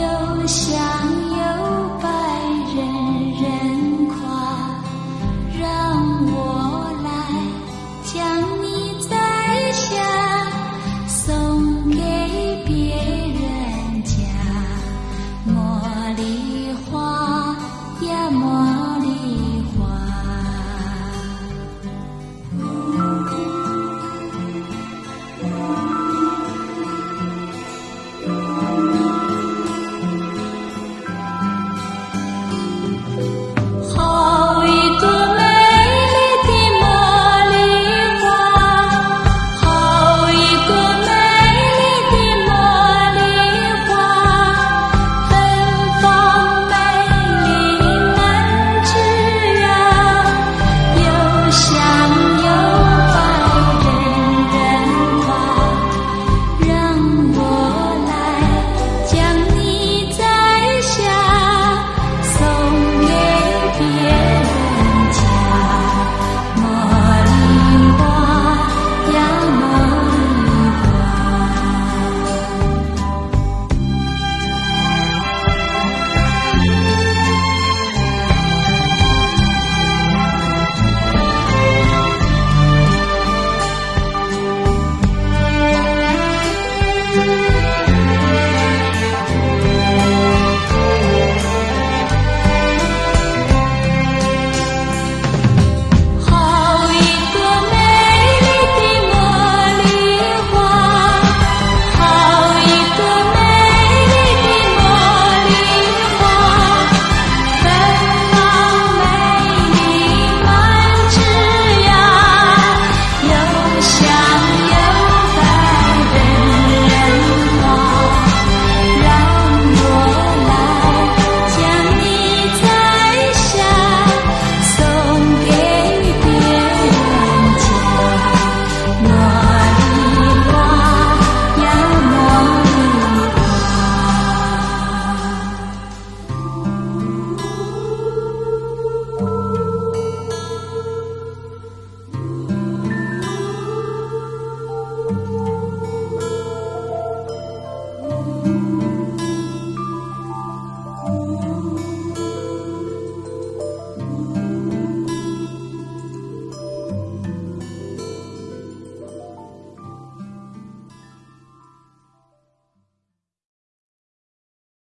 又想你